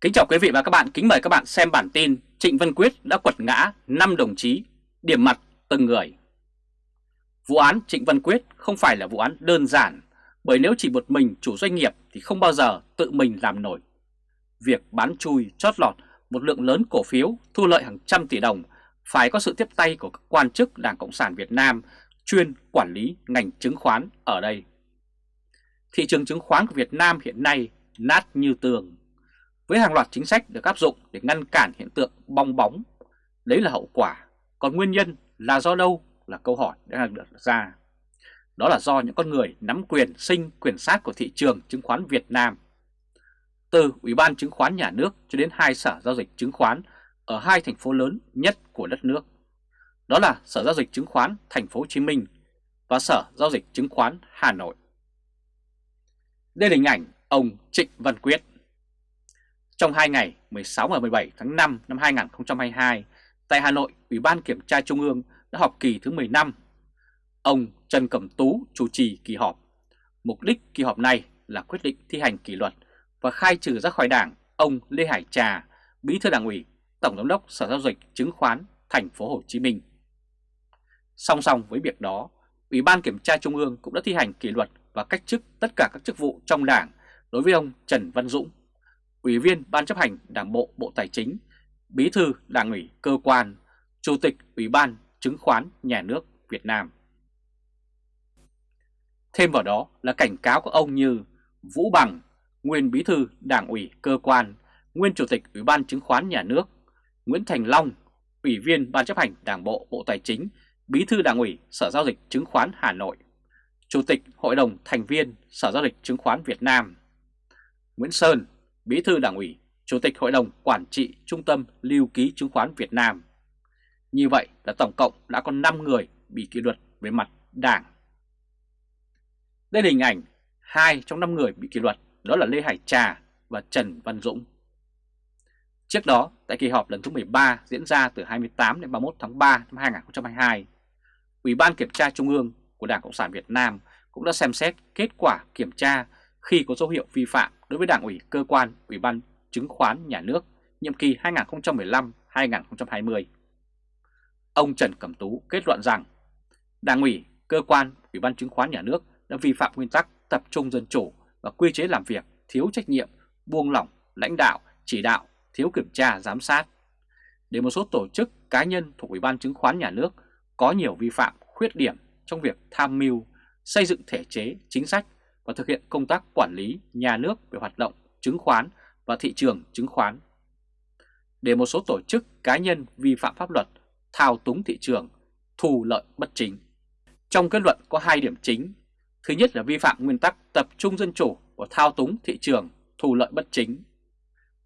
Kính chào quý vị và các bạn, kính mời các bạn xem bản tin Trịnh Văn Quyết đã quật ngã 5 đồng chí, điểm mặt từng người. Vụ án Trịnh Văn Quyết không phải là vụ án đơn giản, bởi nếu chỉ một mình chủ doanh nghiệp thì không bao giờ tự mình làm nổi. Việc bán chui chót lọt một lượng lớn cổ phiếu thu lợi hàng trăm tỷ đồng phải có sự tiếp tay của các quan chức Đảng Cộng sản Việt Nam chuyên quản lý ngành chứng khoán ở đây. Thị trường chứng khoán của Việt Nam hiện nay nát như tường với hàng loạt chính sách được áp dụng để ngăn cản hiện tượng bong bóng. Đấy là hậu quả, còn nguyên nhân là do đâu là câu hỏi đã được ra. Đó là do những con người nắm quyền sinh quyền sát của thị trường chứng khoán Việt Nam. Từ Ủy ban Chứng khoán Nhà nước cho đến hai sở giao dịch chứng khoán ở hai thành phố lớn nhất của đất nước. Đó là Sở Giao dịch Chứng khoán Thành phố Hồ Chí Minh và Sở Giao dịch Chứng khoán Hà Nội. Đây là hình ảnh ông Trịnh Văn Quyết. Trong hai ngày 16 và 17 tháng 5 năm 2022, tại Hà Nội, Ủy ban Kiểm tra Trung ương đã họp kỳ thứ 15. Ông Trần Cẩm Tú chủ trì kỳ họp. Mục đích kỳ họp này là quyết định thi hành kỷ luật và khai trừ ra khỏi đảng ông Lê Hải Trà, Bí thư Đảng ủy, Tổng giám đốc Sở giao dịch chứng khoán Thành phố Hồ Chí Minh. Song song với việc đó, Ủy ban Kiểm tra Trung ương cũng đã thi hành kỷ luật và cách chức tất cả các chức vụ trong đảng đối với ông Trần Văn Dũng, Ủy viên Ban chấp hành Đảng bộ Bộ Tài chính, Bí thư Đảng ủy cơ quan, Chủ tịch Ủy ban Chứng khoán Nhà nước Việt Nam. Thêm vào đó là cảnh cáo của ông như Vũ Bằng, nguyên Bí thư Đảng ủy cơ quan, nguyên Chủ tịch Ủy ban Chứng khoán Nhà nước, Nguyễn Thành Long, Ủy viên Ban chấp hành Đảng bộ Bộ Tài chính, Bí thư Đảng ủy Sở Giao dịch Chứng khoán Hà Nội, Chủ tịch Hội đồng thành viên Sở Giao dịch Chứng khoán Việt Nam, Nguyễn Sơn, Bí thư Đảng ủy, Chủ tịch Hội đồng Quản trị Trung tâm Lưu ký Chứng khoán Việt Nam. Như vậy là tổng cộng đã có 5 người bị kỷ luật về mặt đảng. Đây là hình ảnh hai trong 5 người bị kỷ luật đó là Lê Hải Trà và Trần Văn Dũng. Trước đó, tại kỳ họp lần thứ 13 diễn ra từ 28 đến 31 tháng 3 năm 2022, Ủy ban Kiểm tra Trung ương của Đảng Cộng sản Việt Nam cũng đã xem xét kết quả kiểm tra khi có dấu hiệu vi phạm đối với Đảng ủy cơ quan Ủy ban Chứng khoán Nhà nước nhiệm kỳ 2015-2020. Ông Trần Cẩm Tú kết luận rằng Đảng ủy, cơ quan Ủy ban Chứng khoán Nhà nước đã vi phạm nguyên tắc tập trung dân chủ và quy chế làm việc thiếu trách nhiệm, buông lỏng, lãnh đạo, chỉ đạo, thiếu kiểm tra, giám sát. Để một số tổ chức cá nhân thuộc Ủy ban Chứng khoán Nhà nước có nhiều vi phạm, khuyết điểm trong việc tham mưu, xây dựng thể chế, chính sách và thực hiện công tác quản lý nhà nước về hoạt động chứng khoán và thị trường chứng khoán. Để một số tổ chức cá nhân vi phạm pháp luật, thao túng thị trường, thu lợi bất chính. Trong kết luận có hai điểm chính. Thứ nhất là vi phạm nguyên tắc tập trung dân chủ và thao túng thị trường, thu lợi bất chính.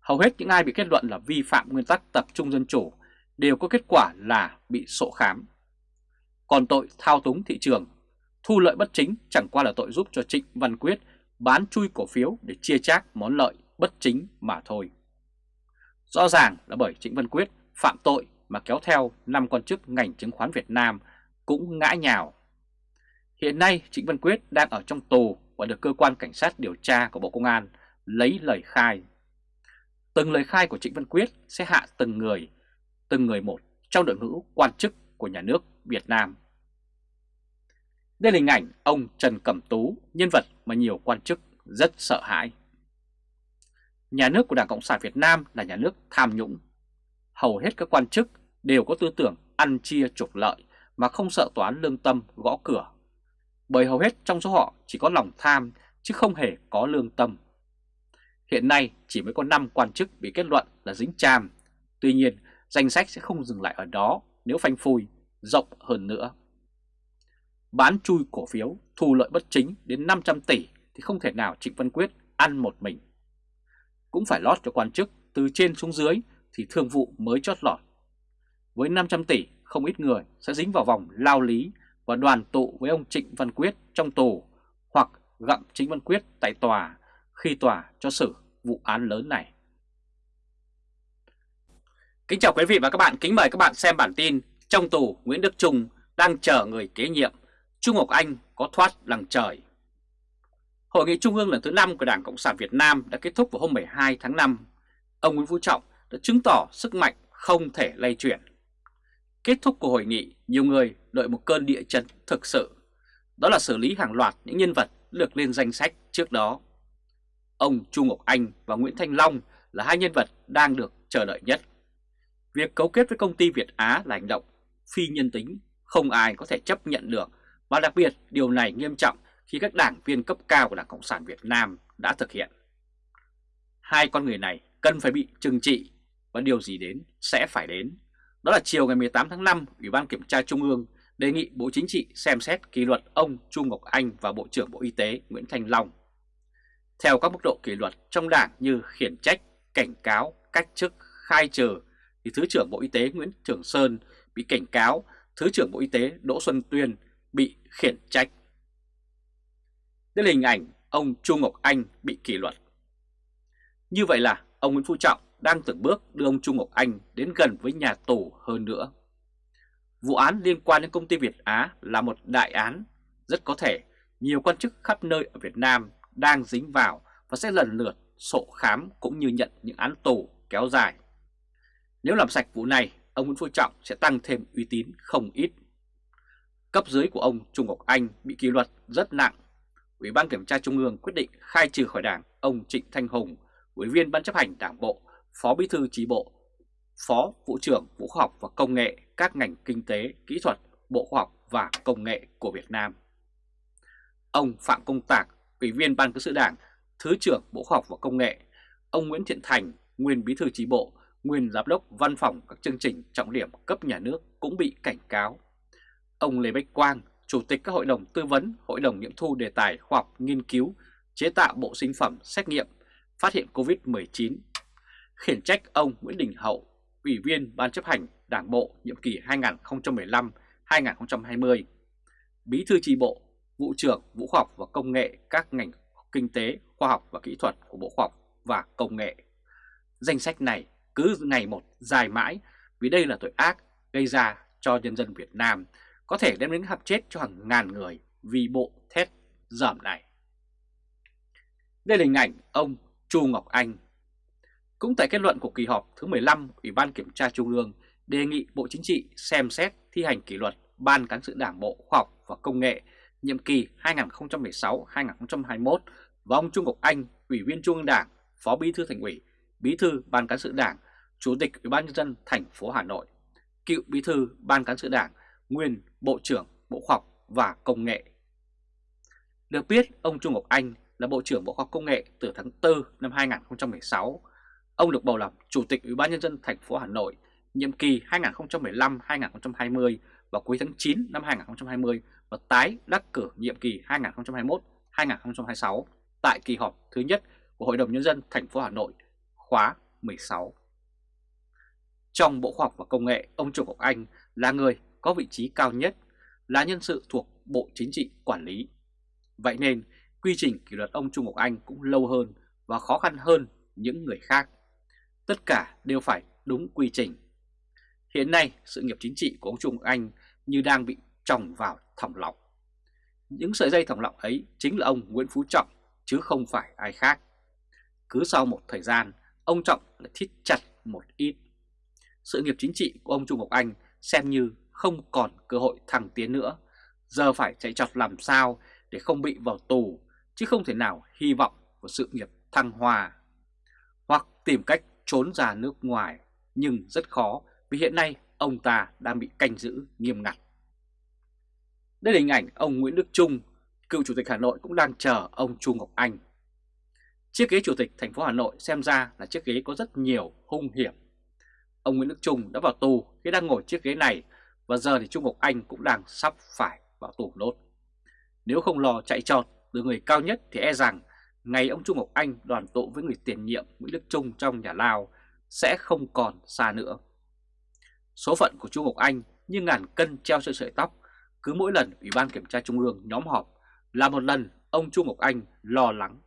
Hầu hết những ai bị kết luận là vi phạm nguyên tắc tập trung dân chủ đều có kết quả là bị sổ khám. Còn tội thao túng thị trường, thu lợi bất chính chẳng qua là tội giúp cho Trịnh Văn Quyết bán chui cổ phiếu để chia chác món lợi bất chính mà thôi. Rõ ràng là bởi Trịnh Văn Quyết phạm tội mà kéo theo năm quan chức ngành chứng khoán Việt Nam cũng ngã nhào. Hiện nay Trịnh Văn Quyết đang ở trong tù và được cơ quan cảnh sát điều tra của Bộ Công an lấy lời khai. Từng lời khai của Trịnh Văn Quyết sẽ hạ từng người, từng người một trong đội ngũ quan chức của nhà nước Việt Nam. Đây là hình ảnh ông Trần Cẩm Tú, nhân vật mà nhiều quan chức rất sợ hãi. Nhà nước của Đảng Cộng sản Việt Nam là nhà nước tham nhũng. Hầu hết các quan chức đều có tư tưởng ăn chia trục lợi mà không sợ toán lương tâm gõ cửa. Bởi hầu hết trong số họ chỉ có lòng tham chứ không hề có lương tâm. Hiện nay chỉ mới có 5 quan chức bị kết luận là dính chàm. Tuy nhiên danh sách sẽ không dừng lại ở đó nếu phanh phui rộng hơn nữa. Bán chui cổ phiếu thu lợi bất chính đến 500 tỷ thì không thể nào Trịnh Văn Quyết ăn một mình. Cũng phải lót cho quan chức từ trên xuống dưới thì thương vụ mới chót lọt. Với 500 tỷ không ít người sẽ dính vào vòng lao lý và đoàn tụ với ông Trịnh Văn Quyết trong tù hoặc gặm Trịnh Văn Quyết tại tòa khi tòa cho xử vụ án lớn này. Kính chào quý vị và các bạn, kính mời các bạn xem bản tin Trong tù Nguyễn Đức Trung đang chờ người kế nhiệm, Trung Ngọc Anh có thoát lằng trời. Hội nghị Trung ương lần thứ 5 của Đảng Cộng sản Việt Nam đã kết thúc vào hôm 12 tháng 5. ông Nguyễn Phú Trọng đã chứng tỏ sức mạnh không thể lay chuyển. Kết thúc của hội nghị, nhiều người đợi một cơn địa chấn thực sự. Đó là xử lý hàng loạt những nhân vật được lên danh sách trước đó. Ông Trung Ngọc Anh và Nguyễn Thanh Long là hai nhân vật đang được chờ đợi nhất. Việc cấu kết với công ty Việt Á là hành động phi nhân tính, không ai có thể chấp nhận được và đặc biệt điều này nghiêm trọng khi các đảng viên cấp cao của Đảng Cộng sản Việt Nam đã thực hiện. Hai con người này cần phải bị trừng trị và điều gì đến sẽ phải đến. Đó là chiều ngày 18 tháng 5, Ủy ban Kiểm tra Trung ương đề nghị Bộ Chính trị xem xét kỷ luật ông Trung Ngọc Anh và Bộ trưởng Bộ Y tế Nguyễn Thành Long. Theo các mức độ kỷ luật trong đảng như khiển trách, cảnh cáo, cách chức, khai trừ, thì Thứ trưởng Bộ Y tế Nguyễn Trường Sơn bị cảnh cáo, Thứ trưởng Bộ Y tế Đỗ Xuân Tuyên bị khiển trách. Đây là hình ảnh ông Trung Ngọc Anh bị kỷ luật. Như vậy là ông Nguyễn Phú Trọng đang từng bước đưa ông Trung Ngọc Anh đến gần với nhà tù hơn nữa. Vụ án liên quan đến công ty Việt Á là một đại án, rất có thể nhiều quan chức khắp nơi ở Việt Nam đang dính vào và sẽ lần lượt sổ khám cũng như nhận những án tù kéo dài. Nếu làm sạch vụ này, ông Nguyễn Phú Trọng sẽ tăng thêm uy tín không ít. Cấp dưới của ông Trung Ngọc Anh bị kỷ luật rất nặng. Ủy ban Kiểm tra Trung ương quyết định khai trừ khỏi đảng ông Trịnh Thanh Hùng, Ủy viên Ban chấp hành Đảng Bộ, Phó Bí thư Chi Bộ, Phó Vụ trưởng Vụ Khoa học và Công nghệ các ngành kinh tế, kỹ thuật, Bộ Khoa học và Công nghệ của Việt Nam. Ông Phạm Công Tạc, Ủy viên Ban Cán sự Đảng, Thứ trưởng Bộ Khoa học và Công nghệ, ông Nguyễn Thiện Thành, nguyên Bí thư Chi Bộ, nguyên Giám đốc Văn phòng các chương trình trọng điểm cấp nhà nước cũng bị cảnh cáo. Ông Lê Bách Quang, Chủ tịch các hội đồng tư vấn, hội đồng nghiệm thu đề tài khoa học nghiên cứu, chế tạo bộ sinh phẩm xét nghiệm, phát hiện COVID-19. Khiển trách ông Nguyễn Đình Hậu, Ủy viên Ban chấp hành Đảng Bộ nhiệm kỳ 2015-2020, Bí thư tri bộ, Vụ trưởng Vụ Khoa học và Công nghệ các ngành kinh tế, khoa học và kỹ thuật của Bộ Khoa học và Công nghệ. Danh sách này cứ ngày một dài mãi vì đây là tội ác gây ra cho nhân dân Việt Nam, có thể đem đến hạp chết cho hàng ngàn người vì bộ thét dởm này. Đây là hình ảnh ông Chu Ngọc Anh. Cũng tại kết luận của kỳ họp thứ 15, Ủy ban Kiểm tra Trung ương đề nghị Bộ Chính trị xem xét thi hành kỷ luật Ban Cán sự Đảng Bộ Khoa học và Công nghệ nhiệm kỳ 2016-2021 và ông Trung Ngọc Anh, Ủy viên Trung ương Đảng, Phó Bí thư Thành ủy, Bí thư Ban Cán sự Đảng, Chủ tịch Ủy ban nhân dân thành phố Hà Nội, cựu Bí thư Ban Cán sự Đảng, nguyên Bộ trưởng Bộ Khoa học và Công nghệ. Được biết, ông Trung Ngọc Anh là Bộ trưởng Bộ Khoa học Công nghệ từ tháng 4 năm 2016. Ông được bầu làm Chủ tịch Ủy ban nhân dân thành phố Hà Nội nhiệm kỳ 2015-2020 vào cuối tháng 9 năm 2020 và tái đắc cử nhiệm kỳ 2021-2026 tại kỳ họp thứ nhất của Hội đồng nhân dân thành phố Hà Nội khóa 16. Trong Bộ Khoa học và Công nghệ, ông Trung Ngọc Anh là người có vị trí cao nhất, là nhân sự thuộc Bộ Chính trị quản lý. Vậy nên, quy trình kỷ luật ông Trung Ngọc Anh cũng lâu hơn và khó khăn hơn những người khác. Tất cả đều phải đúng quy trình. Hiện nay, sự nghiệp chính trị của ông Trung Ngọc Anh như đang bị trồng vào thòng lọng. Những sợi dây thòng lọng ấy chính là ông Nguyễn Phú Trọng, chứ không phải ai khác. Cứ sau một thời gian, ông Trọng lại thít chặt một ít. Sự nghiệp chính trị của ông Trung Ngọc Anh xem như không còn cơ hội thăng tiến nữa. Giờ phải chạy trọt làm sao để không bị vào tù, chứ không thể nào hy vọng vào sự nghiệp thăng hoa. Hoặc tìm cách trốn ra nước ngoài, nhưng rất khó vì hiện nay ông ta đang bị canh giữ nghiêm ngặt. Đây là hình ảnh ông Nguyễn Đức Trung, cựu chủ tịch Hà Nội cũng đang chờ ông Trung Ngọc Anh. Chiếc ghế chủ tịch thành phố Hà Nội xem ra là chiếc ghế có rất nhiều hung hiểm. Ông Nguyễn Đức Trung đã vào tù khi đang ngồi chiếc ghế này và giờ thì Trung Ngọc Anh cũng đang sắp phải vào tù nốt. Nếu không lo chạy trọt từ người cao nhất thì e rằng ngày ông Trung Ngọc Anh đoàn tụ với người tiền nhiệm Nguyễn Đức Trung trong nhà Lào sẽ không còn xa nữa. Số phận của Trung Ngọc Anh như ngàn cân treo sợi sợi tóc, cứ mỗi lần Ủy ban Kiểm tra Trung ương nhóm họp là một lần ông Trung Ngọc Anh lo lắng.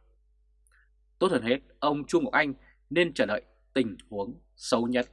Tốt hơn hết, ông Trung Ngọc Anh nên chờ đợi tình huống xấu nhất.